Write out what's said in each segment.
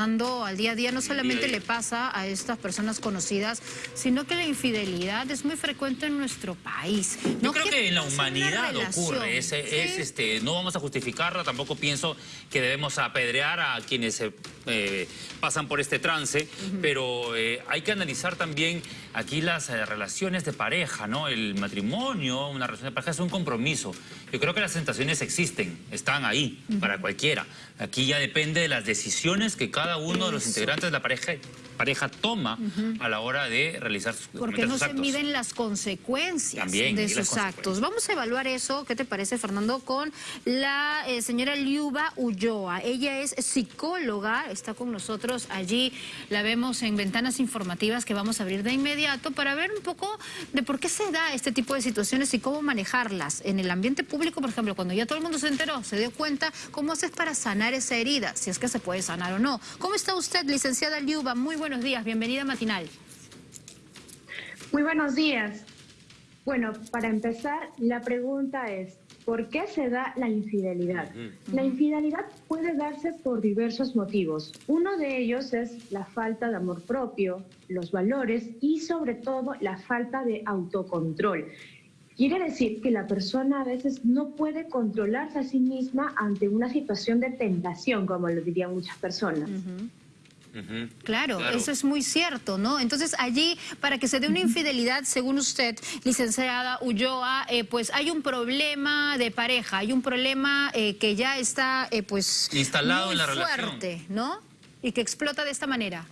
Fernando, al día a día no solamente le pasa a estas personas conocidas, sino que la infidelidad es muy frecuente en nuestro país. Yo creo que en la humanidad ocurre, es, este, no vamos a justificarla, tampoco pienso que debemos apedrear a quienes se eh, pasan por este trance, pero eh, hay que analizar también aquí las eh, relaciones de pareja, ¿no? El matrimonio, una relación de pareja es un compromiso. Yo creo que las tentaciones existen, están ahí para cualquiera. Aquí ya depende de las decisiones que cada uno de los integrantes de la pareja pareja toma a la hora de realizar sus Porque no se miden las consecuencias de sus actos. Vamos a evaluar eso, ¿qué te parece, Fernando? Con la eh, señora Liuba Ulloa. Ella es psicóloga, está con nosotros allí. La vemos en ventanas informativas que vamos a abrir de inmediato para ver un poco de por qué se da este tipo de situaciones y cómo manejarlas. En el ambiente público, por ejemplo, cuando ya todo el mundo se enteró, se dio cuenta, ¿cómo haces para sanar esa herida? Si es que se puede sanar o no. ¿Cómo está usted, licenciada Liuba? Muy bueno buenos días, bienvenida a Matinal. Muy buenos días. Bueno, para empezar, la pregunta es, ¿por qué se da la infidelidad? La infidelidad puede darse por diversos motivos. Uno de ellos es la falta de amor propio, los valores y sobre todo la falta de autocontrol. Quiere decir que la persona a veces no puede controlarse a sí misma ante una situación de tentación, como lo dirían muchas personas claro, eso es muy cierto, ¿no? Entonces allí, para que se dé una infidelidad, según usted, licenciada Ulloa, eh, pues hay un problema de pareja, hay un problema eh, que ya está, eh, pues... Instalado en la fuerte, ¿no? Y que explota de esta manera.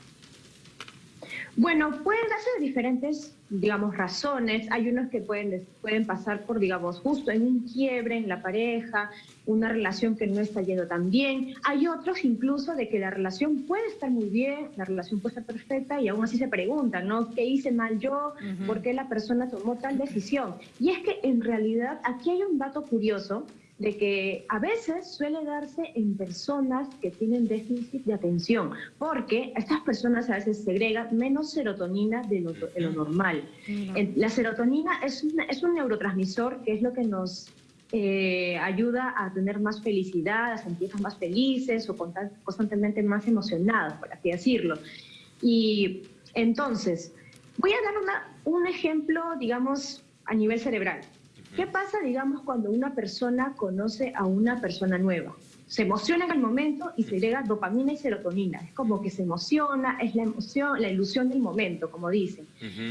Bueno, pueden darse diferentes, digamos, razones. Hay unos que pueden, pueden pasar por, digamos, justo en un quiebre en la pareja, una relación que no está yendo tan bien. Hay otros incluso de que la relación puede estar muy bien, la relación puede estar perfecta y aún así se preguntan, ¿no? ¿Qué hice mal yo? ¿Por qué la persona tomó tal decisión? Y es que en realidad aquí hay un dato curioso de que a veces suele darse en personas que tienen déficit de atención, porque estas personas a veces segregan menos serotonina de lo, normal. La serotonina es, es un neurotransmisor que es lo que nos eh, ayuda a tener más felicidad, a sentirnos más felices o constantemente más emocionados, por así decirlo. Y entonces, voy a dar un ejemplo, digamos, a nivel cerebral. ¿Qué pasa, digamos, cuando una persona conoce a una persona nueva? Se emociona en el momento y se agrega dopamina y serotonina. Es como que se emociona, es la emoción, la ilusión del momento, como dicen.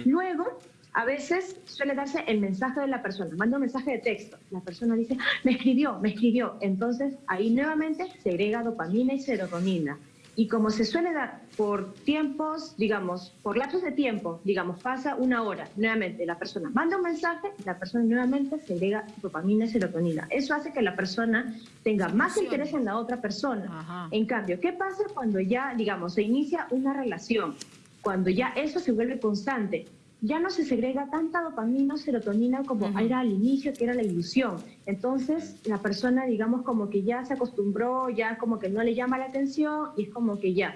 Luego, a veces suele darse el mensaje de la persona, manda un mensaje de texto, la persona dice, me escribió, me escribió. Entonces, ahí nuevamente se agrega dopamina y serotonina. Y como se suele dar por tiempos, digamos, por lapsos de tiempo, digamos, pasa una hora, nuevamente la persona manda un mensaje, la persona nuevamente se agrega dopamina y serotonina. Eso hace que la persona tenga más interés en la otra persona. En cambio, ¿qué pasa cuando ya, digamos, se inicia una relación? Cuando ya eso se vuelve constante, ya no se segrega tanta dopamina o serotonina como era al inicio, que era la ilusión. Entonces, la persona, digamos, como que ya se acostumbró, ya como que no le llama la atención y es como que ya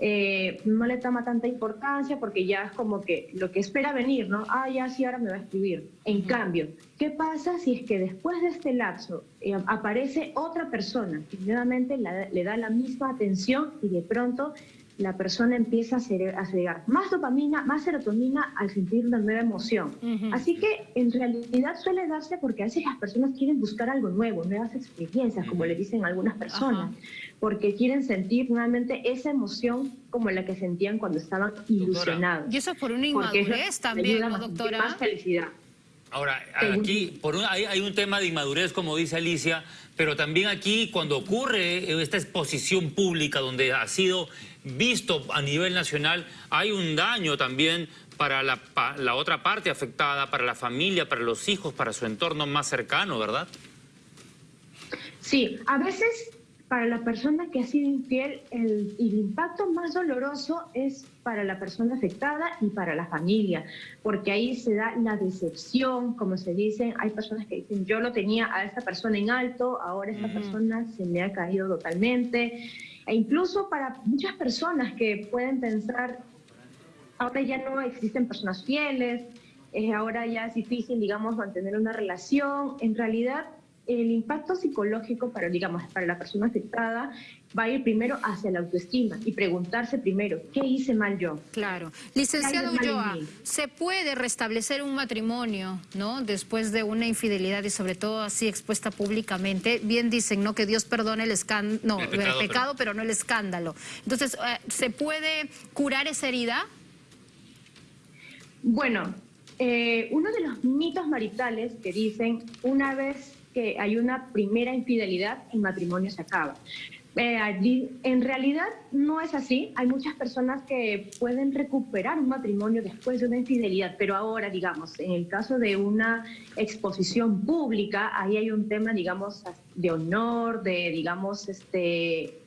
eh, no le toma tanta importancia porque ya es como que lo que espera venir, ¿no? Ah, ya sí, ahora me va a escribir. En cambio, ¿qué pasa si es que después de este lapso eh, aparece otra persona que nuevamente le da la misma atención y de pronto la persona empieza a, segregar más dopamina, más serotonina al sentir una nueva emoción. Así que en realidad suele darse porque a veces las personas quieren buscar algo nuevo, nuevas experiencias, como le dicen algunas personas, porque quieren sentir nuevamente esa emoción como la que sentían cuando estaban ilusionados. Y eso por una inmadurez también, doctora? Más felicidad. Ahora, aquí por hay, un tema de inmadurez, como dice Alicia, pero también aquí cuando ocurre esta exposición pública donde ha sido visto a nivel nacional, hay un daño también para la, la otra parte afectada, para la familia, para los hijos, para su entorno más cercano, ¿verdad? Sí, a veces para la persona que ha sido infiel, el, impacto más doloroso es para la persona afectada y para la familia, porque ahí se da la decepción, como se dice, hay personas que dicen, yo lo tenía a esa persona en alto, ahora esta persona se me ha caído totalmente, e incluso para muchas personas que pueden pensar, ahora ya no existen personas fieles, ahora ya es difícil, digamos, mantener una relación, en realidad el impacto psicológico para, digamos, para la persona afectada va a ir primero hacia la autoestima y preguntarse primero, ¿qué hice mal yo? Claro. Licenciado Ulloa, ¿se puede restablecer un matrimonio, no? Después de una infidelidad y sobre todo así expuesta públicamente. Bien dicen, ¿no? Que Dios perdone el escándalo, no, el pecado, pero... no el escándalo. Entonces, eh, ¿se puede curar esa herida? Bueno, eh, uno de los mitos maritales que dicen, una vez que hay una primera infidelidad, el matrimonio se acaba. Eh, en realidad no es así. Hay muchas personas que pueden recuperar un matrimonio después de una infidelidad, pero ahora, digamos, en el caso de una exposición pública, ahí hay un tema, digamos, de honor, de, digamos, este,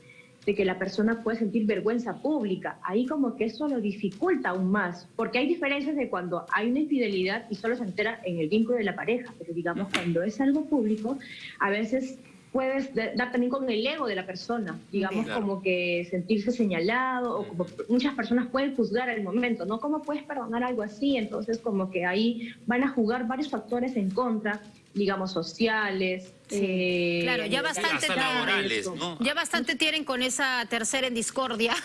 de que la persona puede sentir vergüenza pública. Ahí como que eso lo dificulta aún más, porque hay diferencias de cuando hay una infidelidad y solo se entera en el vínculo de la pareja, pero digamos cuando es algo público, a veces puedes dar también con el ego de la persona, digamos como que sentirse señalado o como muchas personas pueden juzgar al momento, ¿no? ¿Cómo puedes perdonar algo así? Entonces como que ahí van a jugar varios factores en contra digamos, sociales. Eh, claro, ya bastante, ya bastante tienen con esa tercera en discordia,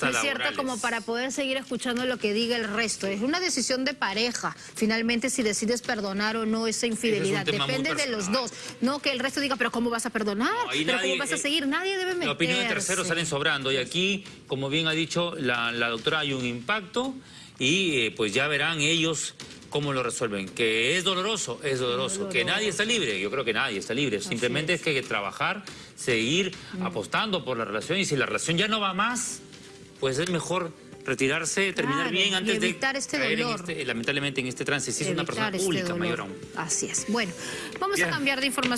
¿no es cierto? Como para poder seguir escuchando lo que diga el resto. Es una decisión de pareja, finalmente, si decides perdonar o no esa infidelidad. Depende de los dos. No que el resto diga, pero ¿cómo vas a perdonar? ¿Pero ¿Cómo vas a seguir? Nadie debe meterse. La opinión de terceros salen sobrando. Y aquí, como bien ha dicho la, doctora, hay un impacto y eh, pues ya verán ellos ¿Cómo lo resuelven? Que es doloroso, es doloroso. Que nadie está libre, yo creo que nadie está libre. Simplemente es. que hay que trabajar, seguir mm. apostando por la relación y si la relación ya no va más, pues es mejor retirarse, terminar bien antes de este dolor. Este, lamentablemente en este trance. Si es una persona este pública, mayor aún. Así es. Bueno, vamos a cambiar de información.